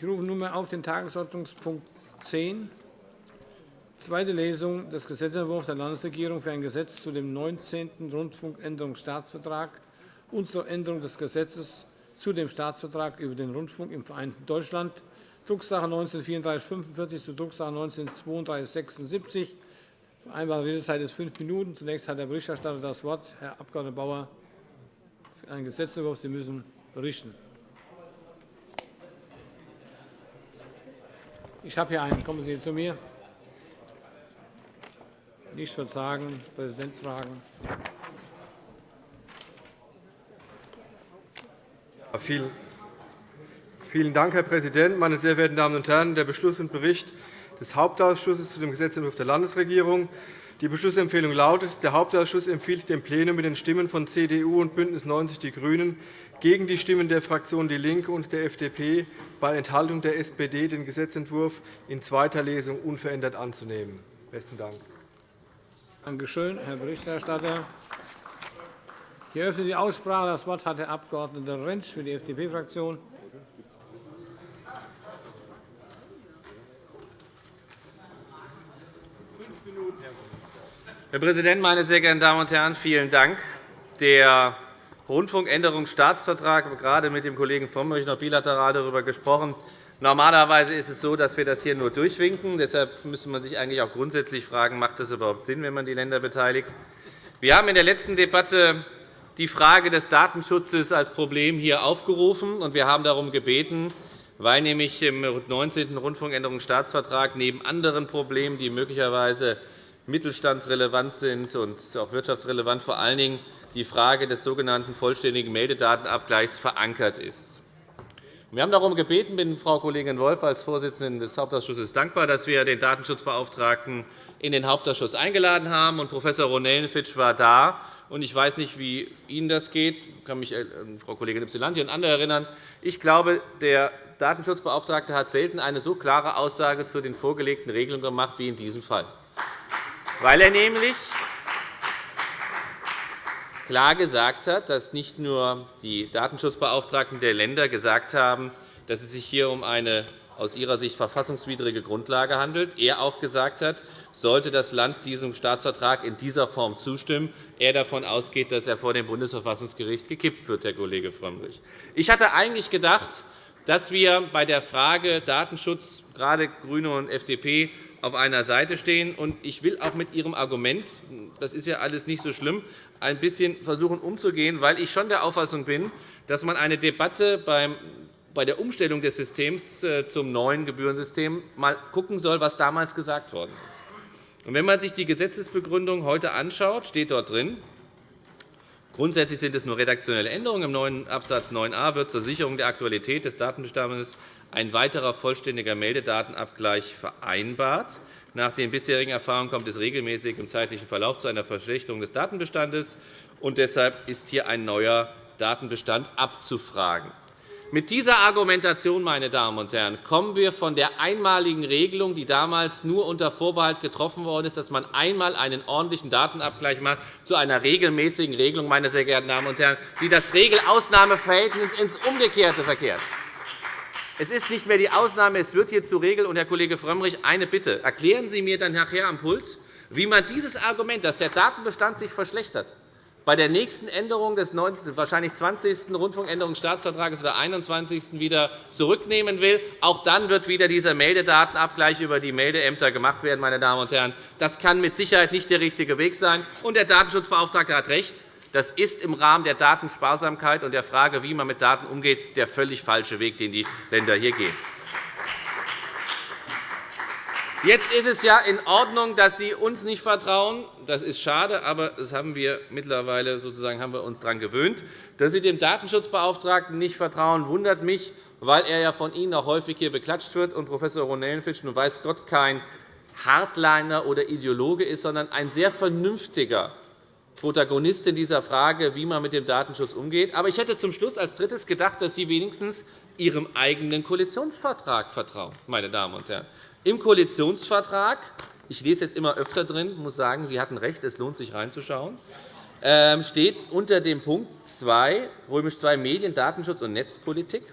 Ich rufe nunmehr auf den Tagesordnungspunkt 10, zweite Lesung des Gesetzentwurfs der Landesregierung für ein Gesetz zu dem 19. Rundfunkänderungsstaatsvertrag und zur Änderung des Gesetzes zu dem Staatsvertrag über den Rundfunk im Vereinten Deutschland, Drucksache 19-3445 zu Drucksache 19-3276. Vereinbarte Redezeit ist fünf Minuten. Zunächst hat der Berichterstatter das Wort. Herr Abg. Bauer, das ist ein Gesetzentwurf. Sie müssen berichten. Ich habe hier einen. Kommen Sie zu mir. Nicht verzagen. Präsident fragen. Vielen Dank, Herr Präsident, meine sehr verehrten Damen und Herren! Der Beschluss und Bericht des Hauptausschusses zu dem Gesetzentwurf der Landesregierung. Die Beschlussempfehlung lautet, der Hauptausschuss empfiehlt dem Plenum mit den Stimmen von CDU und BÜNDNIS 90 die GRÜNEN gegen die Stimmen der Fraktionen DIE LINKE und der FDP bei Enthaltung der SPD den Gesetzentwurf in zweiter Lesung unverändert anzunehmen. – Besten Dank. Danke schön, Herr Berichterstatter. Ich eröffne die Aussprache. Das Wort hat der Abg. Rentsch für die FDP-Fraktion. Herr Präsident, meine sehr geehrten Damen und Herren! Vielen Dank. Der Rundfunkänderungsstaatsvertrag, gerade mit dem Kollegen Frömmrich noch bilateral darüber gesprochen. Normalerweise ist es so, dass wir das hier nur durchwinken. Deshalb müsste man sich eigentlich auch grundsätzlich fragen, macht das überhaupt Sinn, wenn man die Länder beteiligt. Wir haben in der letzten Debatte die Frage des Datenschutzes als Problem hier aufgerufen. und Wir haben darum gebeten, weil nämlich im 19. Rundfunkänderungsstaatsvertrag neben anderen Problemen, die möglicherweise mittelstandsrelevant sind und auch wirtschaftsrelevant, vor allen Dingen die Frage des sogenannten vollständigen Meldedatenabgleichs verankert ist. Wir haben darum gebeten, bin Frau Kollegin Wolf als Vorsitzende des Hauptausschusses dankbar, dass wir den Datenschutzbeauftragten in den Hauptausschuss eingeladen haben. Prof. Ronellenfitsch war da. Ich weiß nicht, wie Ihnen das geht. Ich kann mich an Frau Kollegin Ypsilanti und andere erinnern. Ich glaube, der Datenschutzbeauftragte hat selten eine so klare Aussage zu den vorgelegten Regelungen gemacht wie in diesem Fall weil er nämlich klar gesagt hat, dass nicht nur die Datenschutzbeauftragten der Länder gesagt haben, dass es sich hier um eine aus ihrer Sicht verfassungswidrige Grundlage handelt. Er auch gesagt hat, sollte das Land diesem Staatsvertrag in dieser Form zustimmen, er davon ausgeht, dass er vor dem Bundesverfassungsgericht gekippt wird, Herr Kollege Frömmrich. Ich hatte eigentlich gedacht, dass wir bei der Frage Datenschutz, gerade GRÜNE und FDP, auf einer Seite stehen. Ich will auch mit Ihrem Argument, das ist ja alles nicht so schlimm, ein bisschen versuchen umzugehen, weil ich schon der Auffassung bin, dass man eine Debatte bei der Umstellung des Systems äh, zum neuen Gebührensystem mal schauen soll, was damals gesagt worden ist. Wenn man sich die Gesetzesbegründung heute anschaut, steht dort drin, Grundsätzlich sind es nur redaktionelle Änderungen. Im neuen Abs. 9a wird zur Sicherung der Aktualität des Datenbestandes ein weiterer vollständiger Meldedatenabgleich vereinbart. Nach den bisherigen Erfahrungen kommt es regelmäßig im zeitlichen Verlauf zu einer Verschlechterung des Datenbestandes. Und deshalb ist hier ein neuer Datenbestand abzufragen. Mit dieser Argumentation meine Damen und Herren, kommen wir von der einmaligen Regelung, die damals nur unter Vorbehalt getroffen worden ist, dass man einmal einen ordentlichen Datenabgleich macht, zu einer regelmäßigen Regelung, meine sehr geehrten Damen und Herren, die das Regel-Ausnahme-Verhältnis ins Umgekehrte verkehrt. Es ist nicht mehr die Ausnahme, es wird hier zur Regel. Und, Herr Kollege Frömmrich, eine Bitte. Erklären Sie mir dann nachher am Pult, wie man dieses Argument, dass der Datenbestand sich verschlechtert, bei der nächsten Änderung des wahrscheinlich 20. Rundfunkänderungsstaatsvertrags oder 21. wieder zurücknehmen will. Auch dann wird wieder dieser Meldedatenabgleich über die Meldeämter gemacht werden. Meine Damen und Herren. Das kann mit Sicherheit nicht der richtige Weg sein. Und der Datenschutzbeauftragte hat recht. Das ist im Rahmen der Datensparsamkeit und der Frage, wie man mit Daten umgeht, der völlig falsche Weg, den die Länder hier gehen. Jetzt ist es ja in Ordnung, dass Sie uns nicht vertrauen. Das ist schade, aber das haben wir mittlerweile sozusagen haben wir uns daran gewöhnt. Dass Sie dem Datenschutzbeauftragten nicht vertrauen, wundert mich, weil er ja von Ihnen auch häufig hier beklatscht wird und Prof. Ronellenfitsch nun weiß Gott kein Hardliner oder Ideologe ist, sondern ein sehr vernünftiger Protagonist in dieser Frage, wie man mit dem Datenschutz umgeht. Aber ich hätte zum Schluss als Drittes gedacht, dass Sie wenigstens Ihrem eigenen Koalitionsvertrag vertrauen. Meine Damen und Herren. Im Koalitionsvertrag ich lese jetzt immer öfter drin, muss sagen, Sie hatten recht, es lohnt sich reinzuschauen, ähm, steht unter dem Punkt 2, römisch 2 Medien, Datenschutz und Netzpolitik,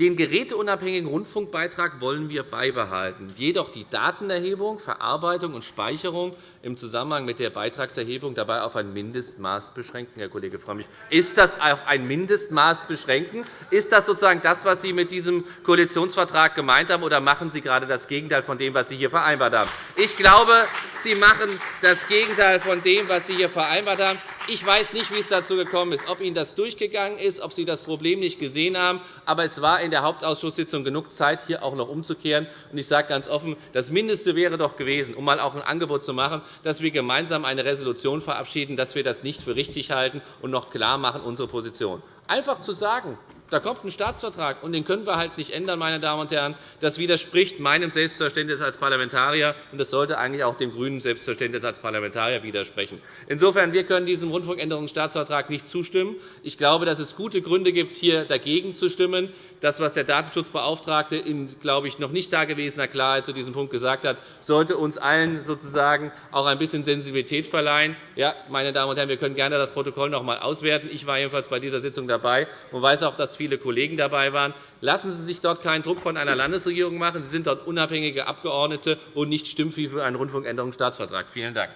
Den geräteunabhängigen Rundfunkbeitrag wollen wir beibehalten, jedoch die Datenerhebung, Verarbeitung und Speicherung im Zusammenhang mit der Beitragserhebung dabei auf ein Mindestmaß beschränken. Herr Kollege Frömmrich, ist das auf ein Mindestmaß beschränken? Ist das sozusagen das, was Sie mit diesem Koalitionsvertrag gemeint haben, oder machen Sie gerade das Gegenteil von dem, was Sie hier vereinbart haben? Ich glaube, Sie machen das Gegenteil von dem, was Sie hier vereinbart haben. Ich weiß nicht, wie es dazu gekommen ist, ob Ihnen das durchgegangen ist, ob Sie das Problem nicht gesehen haben. Aber es war in der Hauptausschusssitzung genug Zeit, hier auch noch umzukehren. Ich sage ganz offen, das Mindeste wäre doch gewesen, um mal auch ein Angebot zu machen, dass wir gemeinsam eine Resolution verabschieden, dass wir das nicht für richtig halten und noch klar machen unsere Position. Einfach zu sagen, da kommt ein Staatsvertrag, und den können wir halt nicht ändern, meine Damen und Herren. Das widerspricht meinem Selbstverständnis als Parlamentarier, und das sollte eigentlich auch dem grünen Selbstverständnis als Parlamentarier widersprechen. Insofern wir können diesem Rundfunkänderungsstaatsvertrag nicht zustimmen. Ich glaube, dass es gute Gründe gibt, hier dagegen zu stimmen. Das, was der Datenschutzbeauftragte in glaube ich, noch nicht dagewesener Klarheit zu diesem Punkt gesagt hat, sollte uns allen sozusagen auch ein bisschen Sensibilität verleihen. Ja, meine Damen und Herren, wir können gerne das Protokoll noch einmal auswerten. Ich war jedenfalls bei dieser Sitzung dabei und weiß auch, dass viele Kollegen dabei waren. Lassen Sie sich dort keinen Druck von einer Landesregierung machen. Sie sind dort unabhängige Abgeordnete und nicht Stimmvieh für einen Rundfunkänderungsstaatsvertrag. Vielen Dank.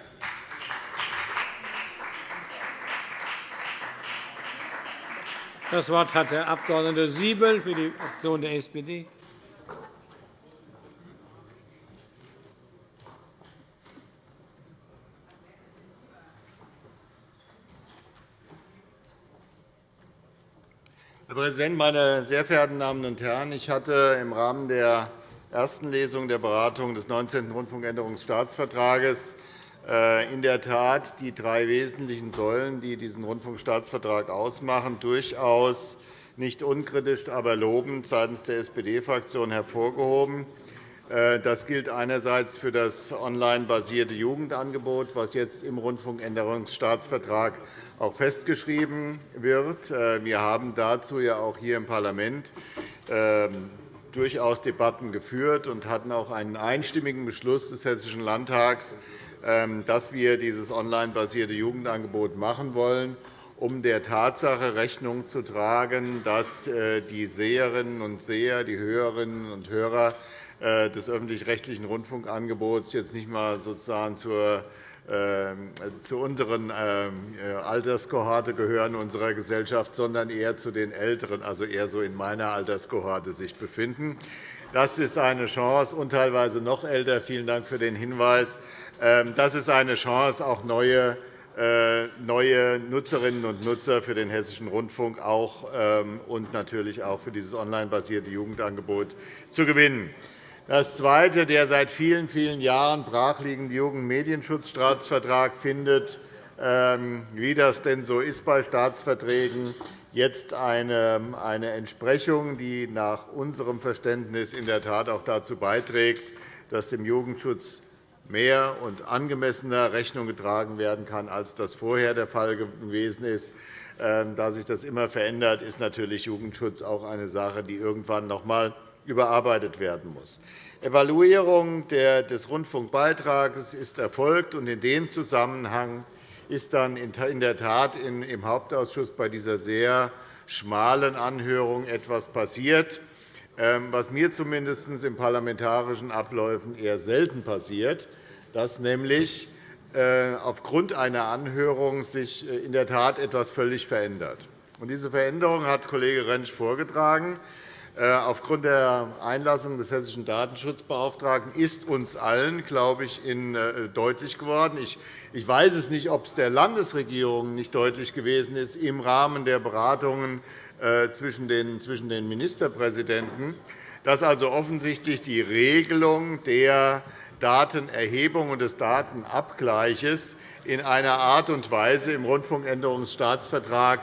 Das Wort hat der Abg. Siebel für die Fraktion der SPD. Herr Präsident, meine sehr verehrten Damen und Herren! Ich hatte im Rahmen der ersten Lesung der Beratung des 19. Rundfunkänderungsstaatsvertrags äh, in der Tat die drei wesentlichen Säulen, die diesen Rundfunkstaatsvertrag ausmachen, durchaus nicht unkritisch, aber lobend seitens der SPD-Fraktion hervorgehoben. Äh, das gilt einerseits für das online-basierte Jugendangebot, das jetzt im Rundfunkänderungsstaatsvertrag auch festgeschrieben wird. Äh, wir haben dazu ja auch hier im Parlament ähm, durchaus Debatten geführt und hatten auch einen einstimmigen Beschluss des Hessischen Landtags dass wir dieses online-basierte Jugendangebot machen wollen, um der Tatsache Rechnung zu tragen, dass äh, die Seherinnen und Seher, die Hörerinnen und Hörer äh, des öffentlich-rechtlichen Rundfunkangebots jetzt nicht einmal sozusagen zur ähm, zur unteren ähm, Alterskohorte gehören unserer Gesellschaft, sondern eher zu den Älteren, also eher so in meiner Alterskohorte sich befinden. Das ist eine Chance, und teilweise noch älter. Vielen Dank für den Hinweis ähm, das ist eine Chance, auch neue äh, neue Nutzerinnen und Nutzer für den Hessischen Rundfunk auch, ähm, und natürlich auch für dieses online-basierte Jugendangebot zu gewinnen. Das Zweite, der seit vielen, vielen Jahren brachliegende Jugendmedienschutzstaatsvertrag findet, ähm, wie das denn so ist bei Staatsverträgen, jetzt eine Entsprechung, die nach unserem Verständnis in der Tat auch dazu beiträgt, dass dem Jugendschutz mehr und angemessener Rechnung getragen werden kann, als das vorher der Fall gewesen ist. Ähm, da sich das immer verändert, ist natürlich Jugendschutz auch eine Sache, die irgendwann noch einmal überarbeitet werden muss. Evaluierung des Rundfunkbeitrags ist erfolgt, und in dem Zusammenhang ist dann in der Tat im Hauptausschuss bei dieser sehr schmalen Anhörung etwas passiert. Ähm, was mir zumindest in parlamentarischen Abläufen eher selten passiert, dass nämlich äh, aufgrund einer Anhörung sich äh, in der Tat etwas völlig verändert. Diese Veränderung hat Kollege Rentsch vorgetragen. Äh, aufgrund der Einlassung des hessischen Datenschutzbeauftragten ist uns allen, glaube ich, deutlich geworden. Ich weiß es nicht, ob es der Landesregierung nicht deutlich gewesen ist im Rahmen der Beratungen zwischen den Ministerpräsidenten, dass also offensichtlich die Regelung der Datenerhebung und des Datenabgleiches in einer Art und Weise im Rundfunkänderungsstaatsvertrag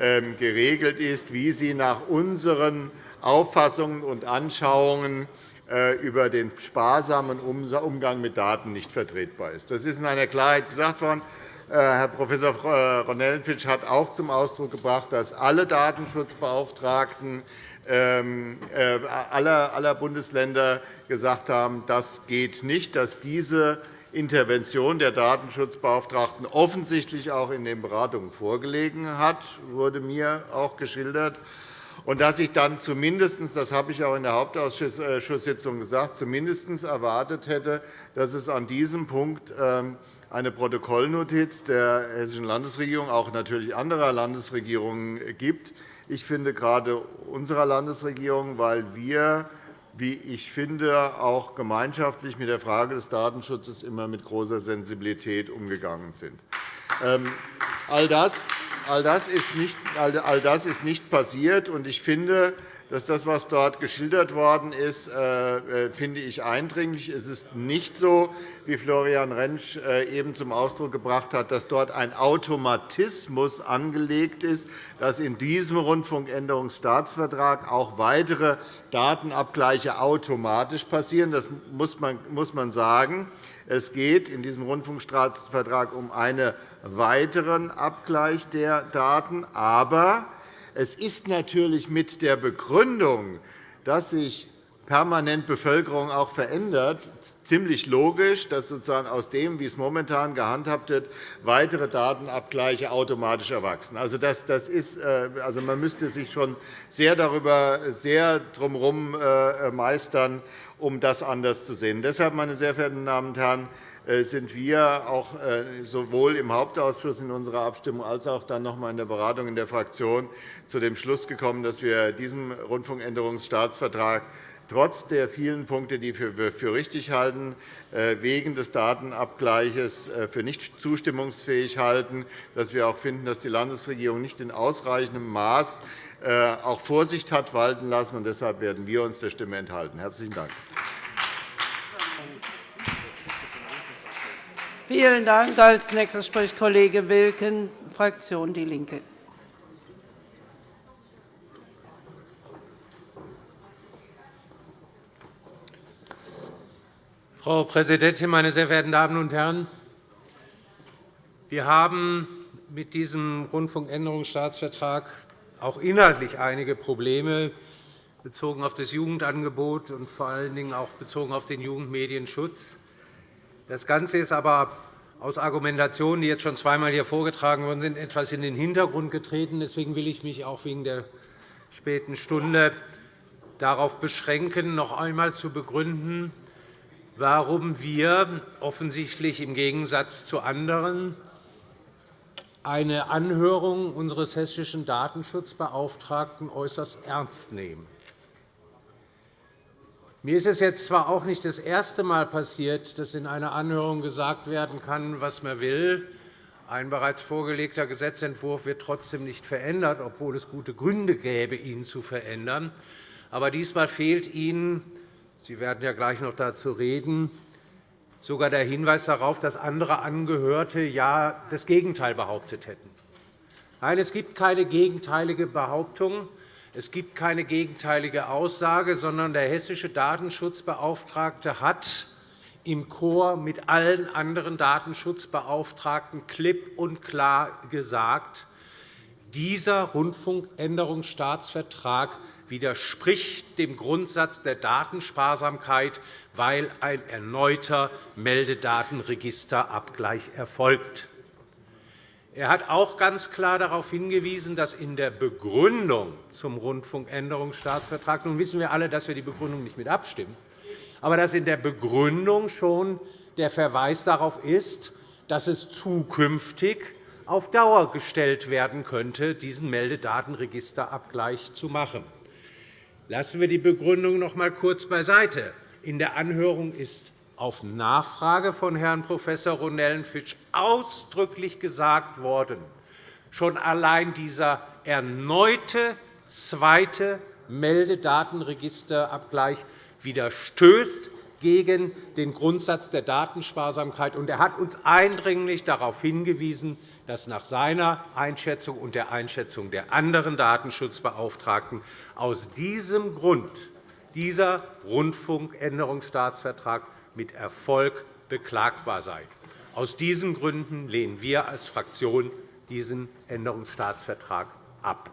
ähm, geregelt ist, wie sie nach unseren Auffassungen und Anschauungen äh, über den sparsamen Umgang mit Daten nicht vertretbar ist. Das ist in einer Klarheit gesagt worden. Äh, Herr Prof. Ronellenfitsch hat auch zum Ausdruck gebracht, dass alle Datenschutzbeauftragten ähm, äh, aller Bundesländer gesagt haben, das geht nicht, dass diese Intervention der Datenschutzbeauftragten offensichtlich auch in den Beratungen vorgelegen hat, wurde mir auch geschildert. und dass ich dann zumindest, das habe ich auch in der Hauptausschusssitzung gesagt, zumindest erwartet hätte, dass es an diesem Punkt ähm, eine Protokollnotiz der Hessischen Landesregierung, auch natürlich anderer Landesregierungen, gibt. Ich finde gerade unserer Landesregierung, weil wir wie ich finde, auch gemeinschaftlich mit der Frage des Datenschutzes immer mit großer Sensibilität umgegangen sind. Ähm, all das, all das, ist, nicht, all das ist nicht passiert. und Ich finde, dass das, was dort geschildert worden ist, äh, äh, finde ich eindringlich. Es ist nicht so, wie Florian Rentsch äh, eben zum Ausdruck gebracht hat, dass dort ein Automatismus angelegt ist, dass in diesem Rundfunkänderungsstaatsvertrag auch weitere Datenabgleiche automatisch passieren. Das muss man sagen. Es geht in diesem Rundfunkstaatsvertrag um einen weiteren Abgleich der Daten. Aber es ist natürlich mit der Begründung, dass sich permanent Bevölkerung auch verändert, ziemlich logisch, dass sozusagen aus dem, wie es momentan gehandhabt wird, weitere Datenabgleiche automatisch erwachsen. Also, das, das ist, äh, also man müsste sich schon sehr darüber sehr drumherum äh, meistern, um das anders zu sehen. Deshalb, meine sehr verehrten Damen und Herren, sind wir auch äh, sowohl im Hauptausschuss in unserer Abstimmung als auch dann noch einmal in der Beratung in der Fraktion zu dem Schluss gekommen, dass wir diesem Rundfunkänderungsstaatsvertrag trotz der vielen Punkte, die wir für richtig halten, äh, wegen des Datenabgleiches für nicht zustimmungsfähig halten, dass wir auch finden, dass die Landesregierung nicht in ausreichendem Maß auch Vorsicht hat walten lassen. Deshalb werden wir uns der Stimme enthalten. – Herzlichen Dank. Vielen Dank. Als nächster spricht Kollege Wilken, Fraktion DIE LINKE. Frau Präsidentin, meine sehr verehrten Damen und Herren! Wir haben mit diesem Rundfunkänderungsstaatsvertrag auch inhaltlich einige Probleme bezogen auf das Jugendangebot und vor allen Dingen auch bezogen auf den Jugendmedienschutz. Das Ganze ist aber aus Argumentationen, die jetzt schon zweimal hier vorgetragen worden sind, etwas in den Hintergrund getreten. Deswegen will ich mich auch wegen der späten Stunde darauf beschränken, noch einmal zu begründen, warum wir offensichtlich im Gegensatz zu anderen eine Anhörung unseres hessischen Datenschutzbeauftragten äußerst ernst nehmen. Mir ist es jetzt zwar auch nicht das erste Mal passiert, dass in einer Anhörung gesagt werden kann, was man will. Ein bereits vorgelegter Gesetzentwurf wird trotzdem nicht verändert, obwohl es gute Gründe gäbe, ihn zu verändern. Aber diesmal fehlt Ihnen – Sie werden ja gleich noch dazu reden – sogar der Hinweis darauf, dass andere Angehörte ja das Gegenteil behauptet hätten. Nein, es gibt keine gegenteilige Behauptung. Es gibt keine gegenteilige Aussage, sondern der hessische Datenschutzbeauftragte hat im Chor mit allen anderen Datenschutzbeauftragten klipp und klar gesagt, dieser Rundfunkänderungsstaatsvertrag widerspricht dem Grundsatz der Datensparsamkeit, weil ein erneuter Meldedatenregisterabgleich erfolgt. Er hat auch ganz klar darauf hingewiesen, dass in der Begründung zum Rundfunkänderungsstaatsvertrag – nun wissen wir alle, dass wir die Begründung nicht mit abstimmen – aber dass in der Begründung schon der Verweis darauf ist, dass es zukünftig auf Dauer gestellt werden könnte, diesen Meldedatenregisterabgleich zu machen. Lassen wir die Begründung noch einmal kurz beiseite. In der Anhörung ist auf Nachfrage von Herrn Prof. Ronellenfitsch ausdrücklich gesagt worden, schon allein dieser erneute zweite Meldedatenregisterabgleich widerstößt gegen den Grundsatz der Datensparsamkeit. Er hat uns eindringlich darauf hingewiesen, dass nach seiner Einschätzung und der Einschätzung der anderen Datenschutzbeauftragten aus diesem Grund dieser Rundfunkänderungsstaatsvertrag mit Erfolg beklagbar sei. Aus diesen Gründen lehnen wir als Fraktion diesen Änderungsstaatsvertrag ab.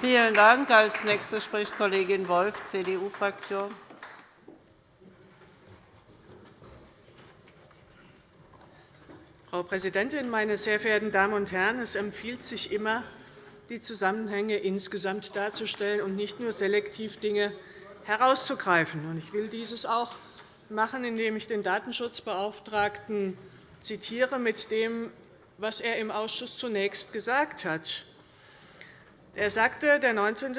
Vielen Dank. Als nächste spricht Kollegin Wolf, CDU-Fraktion. Frau Präsidentin, meine sehr verehrten Damen und Herren! Es empfiehlt sich immer, die Zusammenhänge insgesamt darzustellen und nicht nur selektiv Dinge herauszugreifen. Ich will dieses auch machen, indem ich den Datenschutzbeauftragten zitiere mit dem, was er im Ausschuss zunächst gesagt hat. Er sagte, der 19.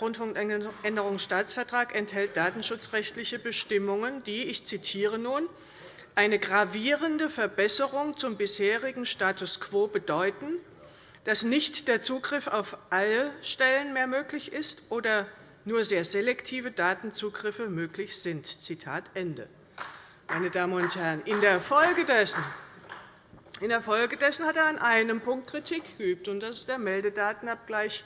Rundfunkänderungsstaatsvertrag enthält datenschutzrechtliche Bestimmungen, die, ich zitiere nun, eine gravierende Verbesserung zum bisherigen Status quo bedeuten, dass nicht der Zugriff auf alle Stellen mehr möglich ist oder nur sehr selektive Datenzugriffe möglich sind. Zitat Ende. Meine Damen und Herren, in der Folge dessen in der Folge dessen hat er an einem Punkt Kritik geübt, und das ist der Meldedatenabgleich,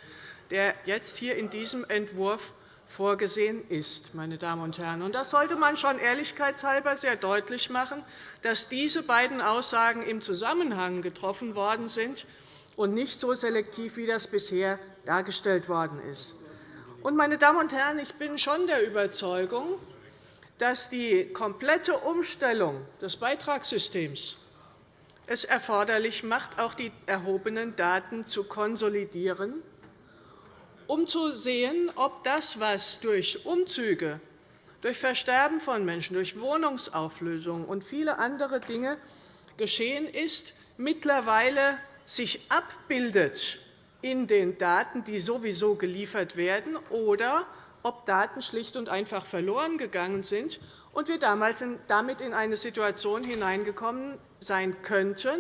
der jetzt hier in diesem Entwurf vorgesehen ist. Meine Damen und Herren. Das sollte man schon ehrlichkeitshalber sehr deutlich machen, dass diese beiden Aussagen im Zusammenhang getroffen worden sind und nicht so selektiv, wie das bisher dargestellt worden ist. Meine Damen und Herren, ich bin schon der Überzeugung, dass die komplette Umstellung des Beitragssystems es erforderlich macht, auch die erhobenen Daten zu konsolidieren, um zu sehen, ob das, was durch Umzüge, durch Versterben von Menschen, durch Wohnungsauflösung und viele andere Dinge geschehen ist, mittlerweile sich abbildet in den Daten, die sowieso geliefert werden, oder ob Daten schlicht und einfach verloren gegangen sind und wir damals damit in eine Situation hineingekommen sein könnten,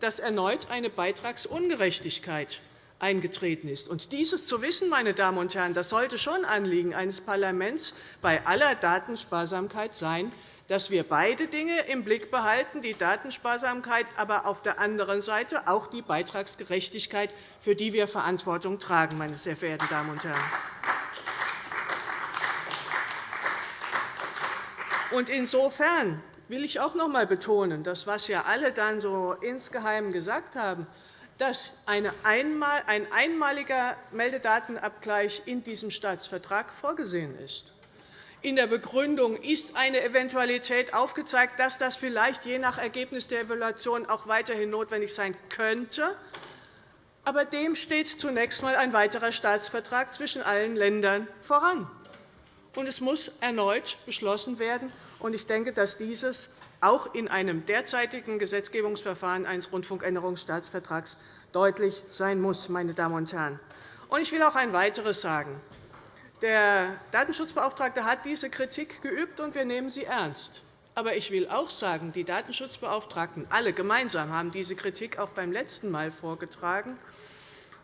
dass erneut eine Beitragsungerechtigkeit eingetreten ist. Und dieses zu wissen, meine Damen und Herren, das sollte schon Anliegen eines Parlaments bei aller Datensparsamkeit sein, dass wir beide Dinge im Blick behalten, die Datensparsamkeit, aber auf der anderen Seite auch die Beitragsgerechtigkeit, für die wir Verantwortung tragen. Meine sehr verehrten Damen und Herren. insofern will ich auch noch einmal betonen, das, was ja alle dann so insgeheim gesagt haben, dass ein einmaliger Meldedatenabgleich in diesem Staatsvertrag vorgesehen ist. In der Begründung ist eine Eventualität aufgezeigt, dass das vielleicht je nach Ergebnis der Evaluation auch weiterhin notwendig sein könnte. Aber dem steht zunächst einmal ein weiterer Staatsvertrag zwischen allen Ländern voran. Und es muss erneut beschlossen werden. Ich denke, dass dieses auch in einem derzeitigen Gesetzgebungsverfahren eines Rundfunkänderungsstaatsvertrags deutlich sein muss. Meine Damen und Herren. Ich will auch ein weiteres sagen. Der Datenschutzbeauftragte hat diese Kritik geübt, und wir nehmen sie ernst. Aber ich will auch sagen, die Datenschutzbeauftragten alle gemeinsam haben diese Kritik auch beim letzten Mal vorgetragen.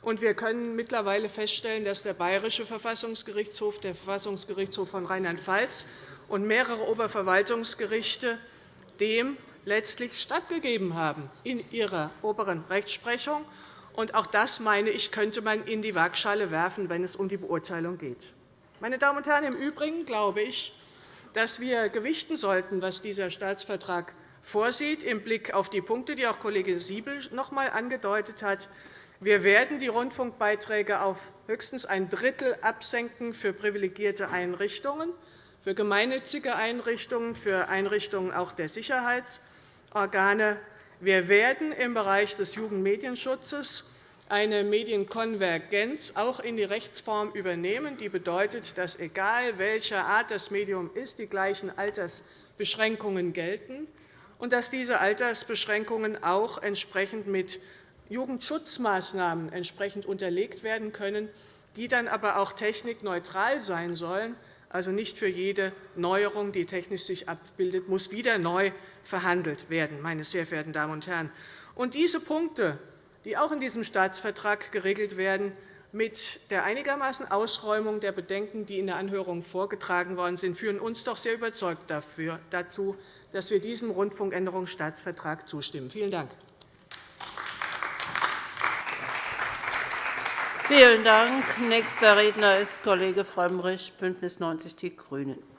Und wir können mittlerweile feststellen, dass der Bayerische Verfassungsgerichtshof, der Verfassungsgerichtshof von Rheinland-Pfalz und mehrere Oberverwaltungsgerichte dem letztlich stattgegeben haben in ihrer oberen Rechtsprechung. Und auch das, meine ich, könnte man in die Waagschale werfen, wenn es um die Beurteilung geht. Meine Damen und Herren, im Übrigen glaube ich, dass wir gewichten sollten, was dieser Staatsvertrag vorsieht, im Blick auf die Punkte, die auch Kollege Siebel noch einmal angedeutet hat. Wir werden die Rundfunkbeiträge auf höchstens ein Drittel absenken für privilegierte Einrichtungen für gemeinnützige Einrichtungen, für Einrichtungen auch der Sicherheitsorgane. Wir werden im Bereich des Jugendmedienschutzes eine Medienkonvergenz auch in die Rechtsform übernehmen. Die bedeutet, dass, egal welcher Art das Medium ist, die gleichen Altersbeschränkungen gelten und dass diese Altersbeschränkungen auch entsprechend mit Jugendschutzmaßnahmen entsprechend unterlegt werden können, die dann aber auch technikneutral sein sollen, also nicht für jede Neuerung, die technisch sich abbildet, muss wieder neu verhandelt werden. Meine sehr verehrten Damen und Herren. Und diese Punkte, die auch in diesem Staatsvertrag geregelt werden, mit der einigermaßen Ausräumung der Bedenken, die in der Anhörung vorgetragen worden sind, führen uns doch sehr überzeugt dazu, dass wir diesem Rundfunkänderungsstaatsvertrag zustimmen. Vielen Dank. Vielen Dank. Nächster Redner ist Kollege Frömmrich, BÜNDNIS 90 die GRÜNEN.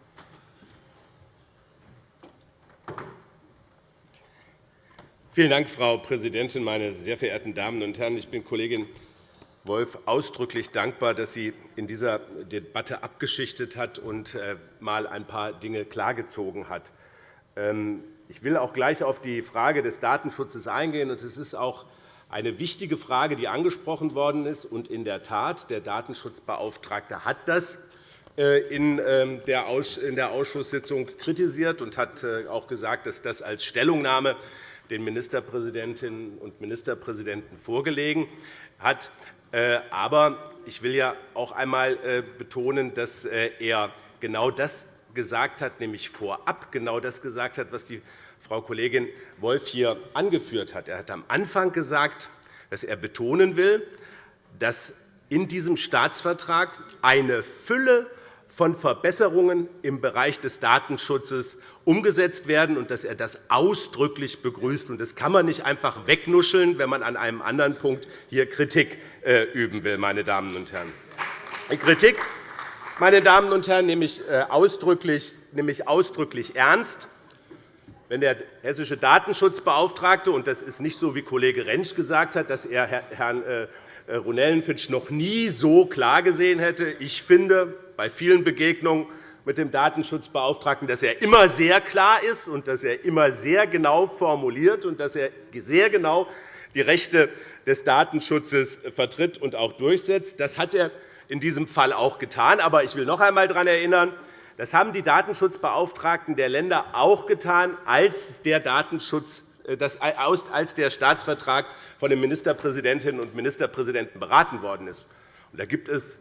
Vielen Dank, Frau Präsidentin, meine sehr verehrten Damen und Herren! Ich bin Kollegin Wolf ausdrücklich dankbar, dass sie in dieser Debatte abgeschichtet hat und einmal äh, ein paar Dinge klargezogen hat. Ähm, Ich will auch gleich auf die Frage des Datenschutzes eingehen. Es ist auch eine wichtige Frage, die angesprochen worden ist. in der Tat, der Datenschutzbeauftragte hat das äh, ähm, in der Ausschusssitzung kritisiert und hat äh, auch gesagt, dass das als Stellungnahme den Ministerpräsidentinnen und Ministerpräsidenten vorgelegen hat. Äh, aber ich will ja auch einmal betonen, dass er genau das gesagt hat, nämlich vorab genau das gesagt hat, was die Frau Kollegin Wolff hier angeführt hat. Er hat am Anfang gesagt, dass er betonen will, dass in diesem Staatsvertrag eine Fülle von Verbesserungen im Bereich des Datenschutzes umgesetzt werden und dass er das ausdrücklich begrüßt. Das kann man nicht einfach wegnuscheln, wenn man an einem anderen Punkt hier Kritik äh, üben will. Meine Damen und Herren. Kritik, meine Damen und Herren, nehme ich äh, ausdrücklich, nämlich ausdrücklich ernst. Wenn der hessische Datenschutzbeauftragte, und das ist nicht so, wie Kollege Rentsch gesagt hat, dass er Herrn äh, Ronellenfitsch noch nie so klar gesehen hätte. Ich finde bei vielen Begegnungen mit dem Datenschutzbeauftragten, dass er immer sehr klar ist und dass er immer sehr genau formuliert und dass er sehr genau die Rechte des Datenschutzes vertritt und auch durchsetzt. Das hat er in diesem Fall auch getan. Aber ich will noch einmal daran erinnern, das haben die Datenschutzbeauftragten der Länder auch getan, als der, Datenschutz, äh, als der Staatsvertrag von den Ministerpräsidentinnen und Ministerpräsidenten beraten worden ist. Da gibt es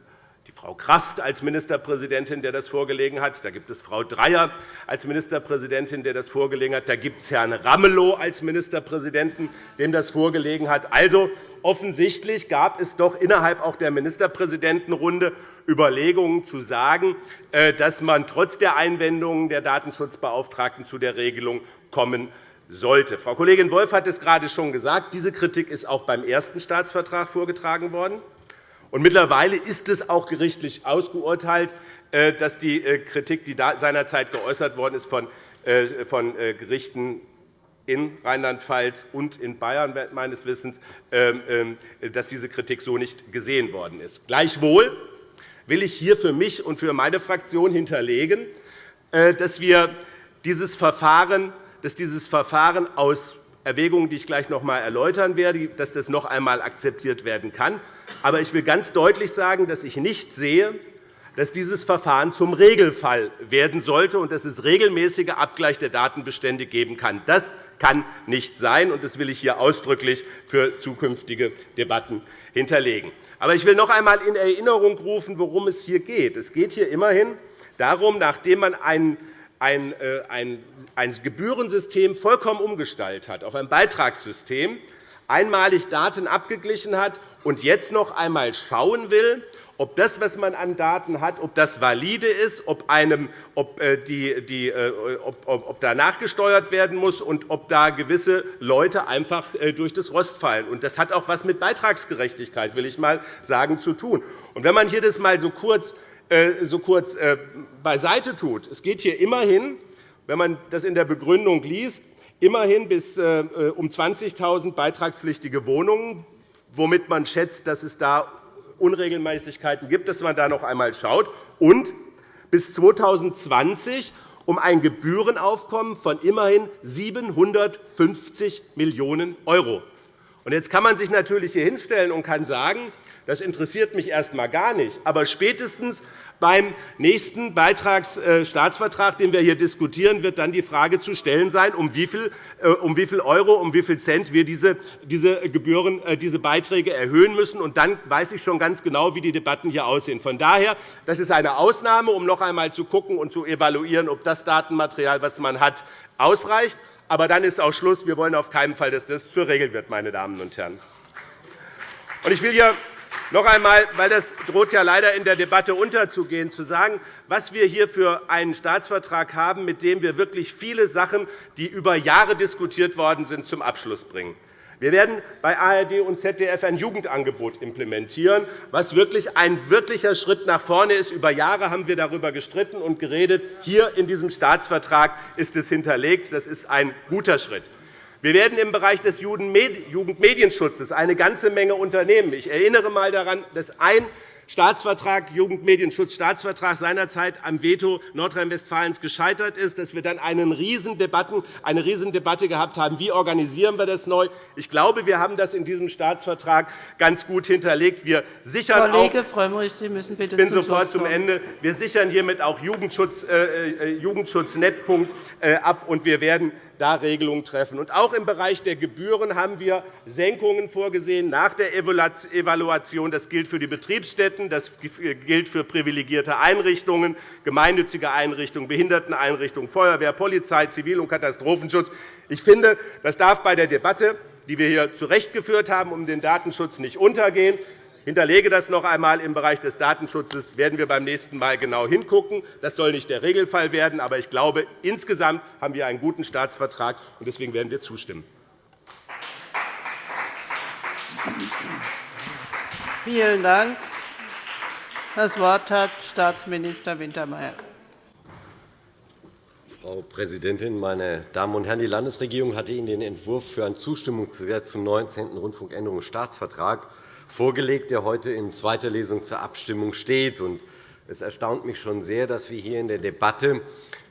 die Frau Kraft als Ministerpräsidentin, der das vorgelegen hat. Da gibt es Frau Dreyer als Ministerpräsidentin, der das vorgelegen hat. Da gibt es Herrn Ramelow als Ministerpräsidenten, dem das vorgelegen hat. Also, offensichtlich gab es doch innerhalb auch der Ministerpräsidentenrunde Überlegungen zu sagen, äh, dass man trotz der Einwendungen der Datenschutzbeauftragten zu der Regelung kommen sollte. Frau Kollegin Wolff hat es gerade schon gesagt. Diese Kritik ist auch beim ersten Staatsvertrag vorgetragen worden. Und mittlerweile ist es auch gerichtlich ausgeurteilt, äh, dass die äh, Kritik, die seinerzeit geäußert worden ist von äh, Gerichten in Rheinland-Pfalz und in Bayern meines Wissens, ähm, ähm, dass diese Kritik so nicht gesehen worden ist. Gleichwohl will ich hier für mich und für meine Fraktion hinterlegen, dass wir dieses Verfahren, dass dieses Verfahren aus Erwägungen, die ich gleich noch einmal erläutern werde, dass das noch einmal akzeptiert werden kann. Aber ich will ganz deutlich sagen, dass ich nicht sehe, dass dieses Verfahren zum Regelfall werden sollte und dass es regelmäßige Abgleich der Datenbestände geben kann. Das kann nicht sein, und das will ich hier ausdrücklich für zukünftige Debatten hinterlegen. Aber ich will noch einmal in Erinnerung rufen, worum es hier geht. Es geht hier immerhin darum, nachdem man einen ein, äh, ein, ein Gebührensystem vollkommen umgestaltet hat, auf ein Beitragssystem, einmalig Daten abgeglichen hat und jetzt noch einmal schauen will, ob das, was man an Daten hat, ob das valide ist, ob, einem, ob, äh, die, die, äh, ob, ob da nachgesteuert werden muss und ob da gewisse Leute einfach durch das Rost fallen. Das hat auch etwas mit Beitragsgerechtigkeit, will ich mal sagen, zu tun. Und wenn man hier das mal so kurz äh, so kurz äh, beiseite tut. Es geht hier immerhin, wenn man das in der Begründung liest, immerhin bis äh, um 20.000 beitragspflichtige Wohnungen, womit man schätzt, dass es da Unregelmäßigkeiten gibt, dass man da noch einmal schaut, und bis 2020 um ein Gebührenaufkommen von immerhin 750 Millionen €. Jetzt kann man sich natürlich hier hinstellen und kann sagen, das interessiert mich erst einmal gar nicht. Aber spätestens beim nächsten Beitragsstaatsvertrag, äh, den wir hier diskutieren, wird dann die Frage zu stellen sein, um wie viel, äh, Euro, um wie viel Cent wir diese, diese, Gebühren, äh, diese Beiträge erhöhen müssen. Und dann weiß ich schon ganz genau, wie die Debatten hier aussehen. Von daher, das ist eine Ausnahme, um noch einmal zu schauen und zu evaluieren, ob das Datenmaterial, das man hat, ausreicht. Aber dann ist auch Schluss. Wir wollen auf keinen Fall, dass das zur Regel wird. Meine Damen und Herren. Ich will hier noch einmal, weil das droht ja leider in der Debatte unterzugehen, zu sagen, was wir hier für einen Staatsvertrag haben, mit dem wir wirklich viele Sachen, die über Jahre diskutiert worden sind, zum Abschluss bringen. Wir werden bei ARD und ZDF ein Jugendangebot implementieren, was wirklich ein wirklicher Schritt nach vorne ist. Über Jahre haben wir darüber gestritten und geredet. Hier in diesem Staatsvertrag ist es hinterlegt. Das ist ein guter Schritt. Wir werden im Bereich des Jugendmedienschutzes eine ganze Menge unternehmen. Ich erinnere einmal daran, dass ein Staatsvertrag, Jugendmedienschutzstaatsvertrag seinerzeit am Veto Nordrhein-Westfalens gescheitert ist, dass wir dann eine Riesendebatte gehabt haben, wie organisieren wir das neu. Ich glaube, wir haben das in diesem Staatsvertrag ganz gut hinterlegt. Wir sichern Kollege Frömmrich, Sie müssen bitte ich bin sofort zum Ende. Wir sichern hiermit auch Jugendschutz, äh, äh Jugendschutznetzpunkt äh, ab, und wir werden da Regelungen treffen. Und auch im Bereich der Gebühren haben wir Senkungen vorgesehen nach der Evaluation. Das gilt für die Betriebsstätten, das gilt für privilegierte Einrichtungen, gemeinnützige Einrichtungen, Behinderteneinrichtungen, Feuerwehr, Polizei, Zivil- und Katastrophenschutz. Ich finde, das darf bei der Debatte, die wir hier zurechtgeführt haben, um den Datenschutz nicht untergehen hinterlege das noch einmal. Im Bereich des Datenschutzes werden wir beim nächsten Mal genau hingucken. Das soll nicht der Regelfall werden. Aber ich glaube, insgesamt haben wir einen guten Staatsvertrag. und Deswegen werden wir zustimmen. Vielen Dank. Das Wort hat Staatsminister Wintermeyer. Frau Präsidentin, meine Damen und Herren! Die Landesregierung hatte Ihnen den Entwurf für ein Zustimmungsgesetz zum 19. Rundfunkänderungsstaatsvertrag vorgelegt, der heute in zweiter Lesung zur Abstimmung steht. Es erstaunt mich schon sehr, dass wir hier in der Debatte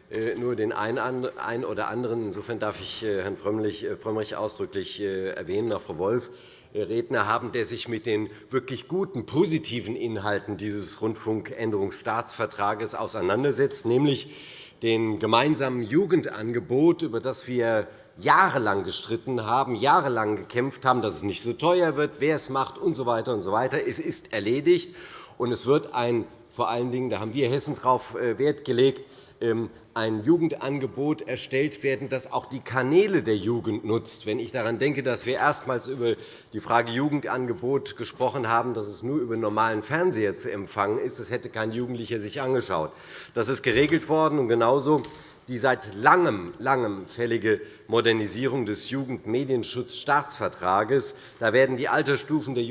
äh, nur den einen oder anderen, insofern darf ich äh, Herrn äh, Frömmrich ausdrücklich erwähnen, auch Frau Wolf, Redner haben, der sich mit den wirklich guten, positiven Inhalten dieses Rundfunkänderungsstaatsvertrages auseinandersetzt, nämlich dem gemeinsamen Jugendangebot, über das wir jahrelang gestritten haben, jahrelang gekämpft haben, dass es nicht so teuer wird, wer es macht usw. So und so weiter. Es ist erledigt, und es wird ein, vor allen Dingen, da haben wir Hessen darauf äh, Wert gelegt, ähm, ein Jugendangebot erstellt werden, das auch die Kanäle der Jugend nutzt. Wenn ich daran denke, dass wir erstmals über die Frage Jugendangebot gesprochen haben, dass es nur über normalen Fernseher zu empfangen ist, das hätte kein Jugendlicher sich angeschaut. Das ist geregelt worden, und genauso die seit langem, langem fällige Modernisierung des Jugendmedienschutzstaatsvertrages. Da werden die Altersstufen des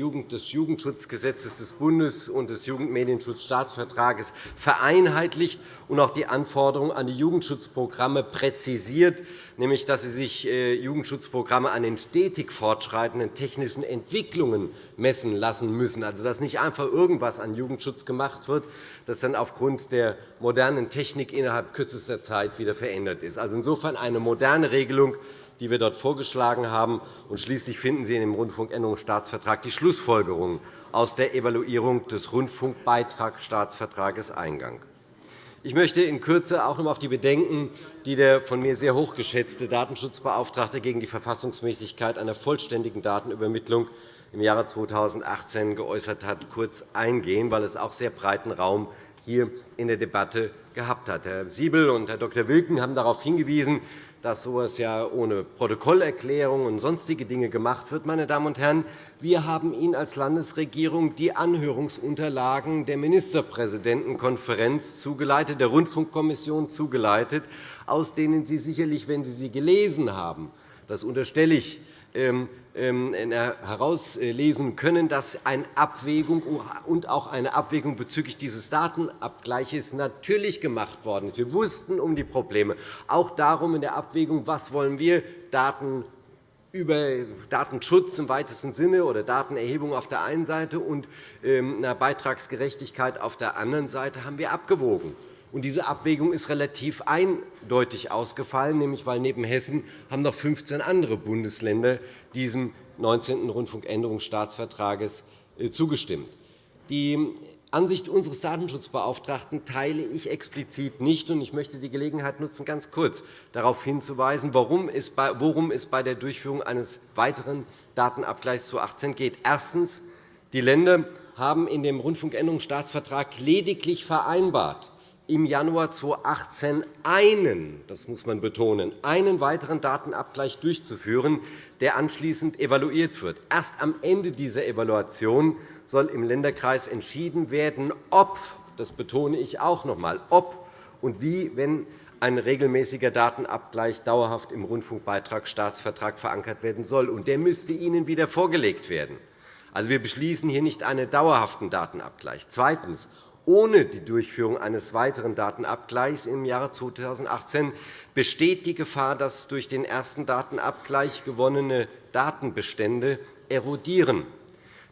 Jugendschutzgesetzes des Bundes und des Jugendmedienschutzstaatsvertrages vereinheitlicht und auch die Anforderungen an die Jugendschutzprogramme präzisiert, nämlich dass sie sich äh, Jugendschutzprogramme an den stetig fortschreitenden technischen Entwicklungen messen lassen müssen, also dass nicht einfach irgendwas an Jugendschutz gemacht wird, das dann aufgrund der modernen Technik innerhalb kürzester Zeit wieder verändert ist. Also insofern eine moderne Regelung, die wir dort vorgeschlagen haben. Und schließlich finden Sie in dem Rundfunkänderungsstaatsvertrag die Schlussfolgerungen aus der Evaluierung des Rundfunkbeitragsstaatsvertrages Eingang. Ich möchte in Kürze auch noch auf die Bedenken, die der von mir sehr hochgeschätzte Datenschutzbeauftragte gegen die Verfassungsmäßigkeit einer vollständigen Datenübermittlung im Jahre 2018 geäußert hat, kurz eingehen, weil es auch sehr breiten Raum hier in der Debatte gehabt hat. Herr Siebel und Herr Dr. Wilken haben darauf hingewiesen, dass so etwas ja ohne Protokollerklärung und sonstige Dinge gemacht wird. Meine Damen und Herren, wir haben Ihnen als Landesregierung die Anhörungsunterlagen der Ministerpräsidentenkonferenz zugeleitet, der Rundfunkkommission zugeleitet, aus denen Sie sicherlich, wenn Sie sie gelesen haben, das unterstelle ich, herauslesen können, dass eine Abwägung und auch eine Abwägung bezüglich dieses Datenabgleiches natürlich gemacht worden ist. Wir wussten um die Probleme, auch darum in der Abwägung, was wollen wir Daten über Datenschutz im weitesten Sinne oder Datenerhebung auf der einen Seite und ähm, Beitragsgerechtigkeit auf der anderen Seite haben wir abgewogen. Und diese Abwägung ist relativ eindeutig ausgefallen, nämlich weil neben Hessen haben noch 15 andere Bundesländer diesem 19. Rundfunkänderungsstaatsvertrages äh, zugestimmt. Die Ansicht unseres Datenschutzbeauftragten teile ich explizit nicht. Ich möchte die Gelegenheit nutzen, ganz kurz darauf hinzuweisen, worum es bei der Durchführung eines weiteren Datenabgleichs 2018 geht. Erstens. Die Länder haben in dem Rundfunkänderungsstaatsvertrag lediglich vereinbart, im Januar 2018 einen, das muss man betonen, einen weiteren Datenabgleich durchzuführen, der anschließend evaluiert wird. Erst am Ende dieser Evaluation soll im Länderkreis entschieden werden, ob, das betone ich auch noch einmal, ob und wie, wenn ein regelmäßiger Datenabgleich dauerhaft im Rundfunkbeitragsstaatsvertrag verankert werden soll. Und der müsste Ihnen wieder vorgelegt werden. Also, wir beschließen hier nicht einen dauerhaften Datenabgleich. Zweitens ohne die Durchführung eines weiteren Datenabgleichs im Jahre 2018 besteht die Gefahr, dass durch den ersten Datenabgleich gewonnene Datenbestände erodieren.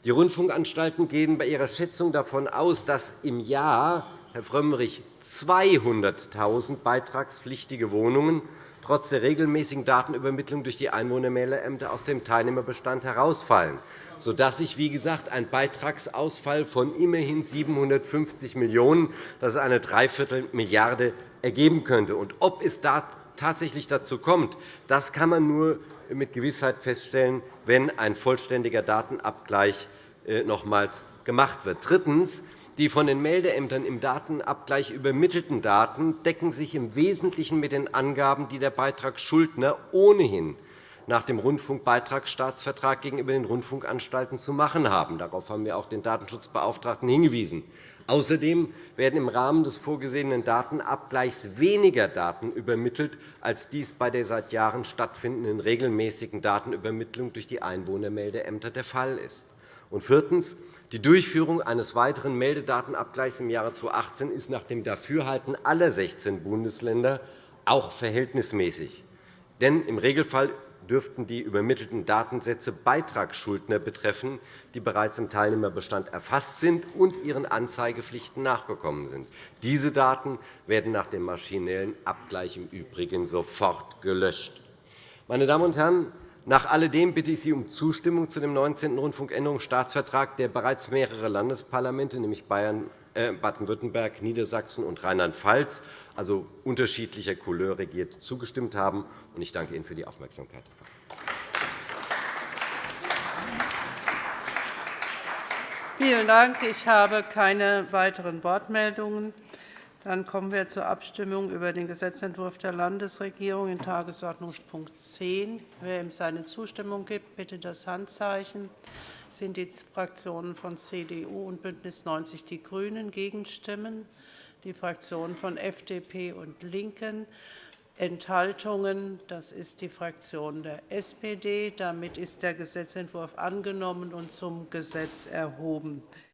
Die Rundfunkanstalten gehen bei ihrer Schätzung davon aus, dass im Jahr, Herr Frömmrich, 200.000 beitragspflichtige Wohnungen trotz der regelmäßigen Datenübermittlung durch die Einwohnermeldeämter aus dem Teilnehmerbestand herausfallen, sodass sich, wie gesagt, ein Beitragsausfall von immerhin 750 Millionen €, das ist eine Dreiviertelmilliarde, ergeben könnte. Und ob es da tatsächlich dazu kommt, das kann man nur mit Gewissheit feststellen, wenn ein vollständiger Datenabgleich äh, nochmals gemacht wird. Drittens. Die von den Meldeämtern im Datenabgleich übermittelten Daten decken sich im Wesentlichen mit den Angaben, die der Beitragsschuldner ohnehin nach dem Rundfunkbeitragsstaatsvertrag gegenüber den Rundfunkanstalten zu machen haben. Darauf haben wir auch den Datenschutzbeauftragten hingewiesen. Außerdem werden im Rahmen des vorgesehenen Datenabgleichs weniger Daten übermittelt, als dies bei der seit Jahren stattfindenden regelmäßigen Datenübermittlung durch die Einwohnermeldeämter der Fall ist. Und viertens. Die Durchführung eines weiteren Meldedatenabgleichs im Jahre 2018 ist nach dem Dafürhalten aller 16 Bundesländer auch verhältnismäßig. Denn im Regelfall dürften die übermittelten Datensätze Beitragsschuldner betreffen, die bereits im Teilnehmerbestand erfasst sind und ihren Anzeigepflichten nachgekommen sind. Diese Daten werden nach dem maschinellen Abgleich im Übrigen sofort gelöscht. Meine Damen und Herren, nach alledem bitte ich Sie um Zustimmung zu dem 19. Rundfunkänderungsstaatsvertrag, der bereits mehrere Landesparlamente, nämlich äh, Baden-Württemberg, Niedersachsen und Rheinland-Pfalz, also unterschiedlicher Couleur regiert, zugestimmt haben. Ich danke Ihnen für die Aufmerksamkeit. Vielen Dank. Ich habe keine weiteren Wortmeldungen. Dann kommen wir zur Abstimmung über den Gesetzentwurf der Landesregierung in Tagesordnungspunkt 10. Wer ihm seine Zustimmung gibt, bitte das Handzeichen. Das sind die Fraktionen von CDU und BÜNDNIS 90 die GRÜNEN gegenstimmen, die Fraktionen von FDP und LINKEN Enthaltungen. Das ist die Fraktion der SPD. Damit ist der Gesetzentwurf angenommen und zum Gesetz erhoben.